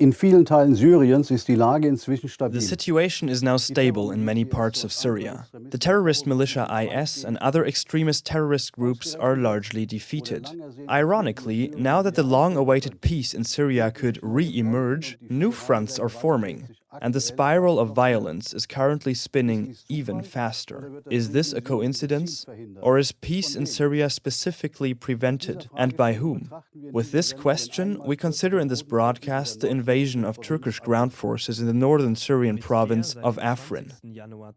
In vielen Teilen Syriens ist die Lage inzwischen stabil. The situation is now stable in many parts of Syria. The terrorist militia IS and other extremist terrorist groups are largely defeated. Ironically, now that the long-awaited peace in Syria could re-emerge, new fronts are forming and the spiral of violence is currently spinning even faster. Is this a coincidence? Or is peace in Syria specifically prevented, and by whom? With this question, we consider in this broadcast the invasion of Turkish ground forces in the northern Syrian province of Afrin,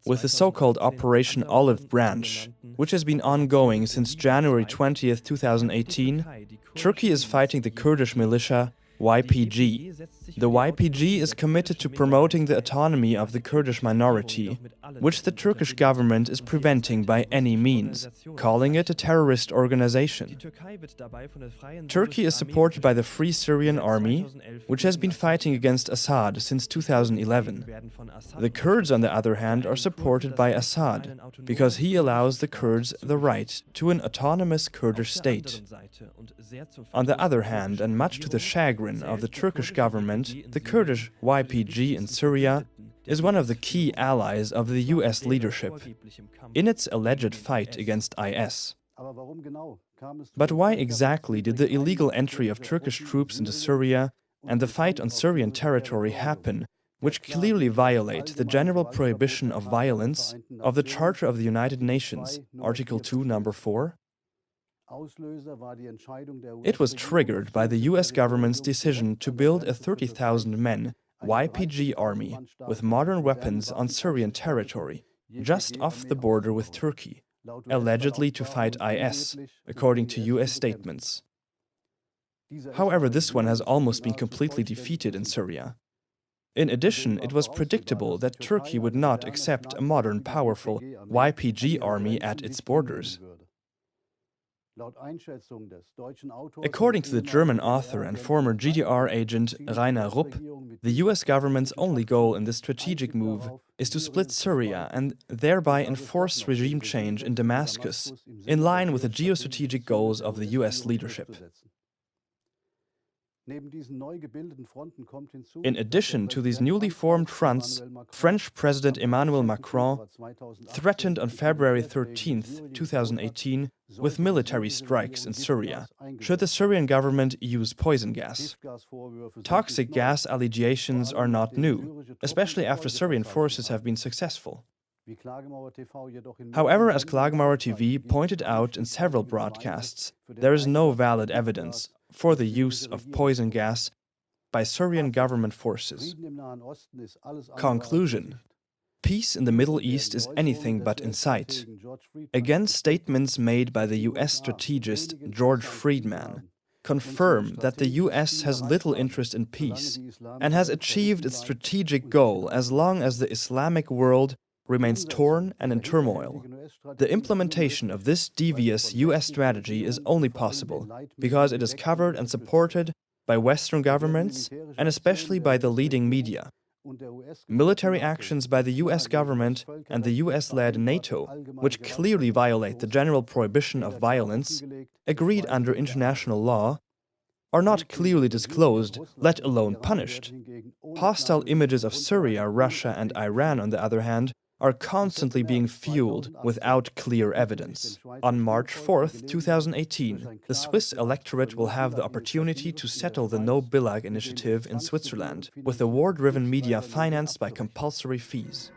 with the so-called Operation Olive Branch, which has been ongoing since January 20, 2018, Turkey is fighting the Kurdish militia YPG. The YPG is committed to promoting the autonomy of the Kurdish minority, which the Turkish government is preventing by any means, calling it a terrorist organization. Turkey is supported by the Free Syrian Army, which has been fighting against Assad since 2011. The Kurds, on the other hand, are supported by Assad, because he allows the Kurds the right to an autonomous Kurdish state. On the other hand, and much to the chagrin of the Turkish government, the Kurdish YPG in Syria is one of the key allies of the US leadership in its alleged fight against IS. But why exactly did the illegal entry of Turkish troops into Syria and the fight on Syrian territory happen, which clearly violate the general prohibition of violence of the Charter of the United Nations, Article 2, Number 4? It was triggered by the US government's decision to build a 30,000 men YPG army with modern weapons on Syrian territory, just off the border with Turkey, allegedly to fight IS, according to US statements. However, this one has almost been completely defeated in Syria. In addition, it was predictable that Turkey would not accept a modern, powerful YPG army at its borders. According to the German author and former GDR agent Rainer Rupp, the US government's only goal in this strategic move is to split Syria and thereby enforce regime change in Damascus, in line with the geostrategic goals of the US leadership. In addition to these newly formed fronts, French President Emmanuel Macron threatened on February 13, 2018, with military strikes in Syria, should the Syrian government use poison gas. Toxic gas allegations are not new, especially after Syrian forces have been successful. However, as Klagemauer TV pointed out in several broadcasts, there is no valid evidence for the use of poison gas by Syrian government forces. Conclusion Peace in the Middle East is anything but in sight. Against statements made by the US strategist George Friedman, confirm that the US has little interest in peace and has achieved its strategic goal as long as the Islamic world remains torn and in turmoil. The implementation of this devious US strategy is only possible because it is covered and supported by Western governments and especially by the leading media. Military actions by the US government and the US-led NATO, which clearly violate the general prohibition of violence, agreed under international law, are not clearly disclosed, let alone punished. Hostile images of Syria, Russia and Iran, on the other hand, are constantly being fueled without clear evidence. On March 4, 2018, the Swiss electorate will have the opportunity to settle the No Billag initiative in Switzerland, with the war-driven media financed by compulsory fees.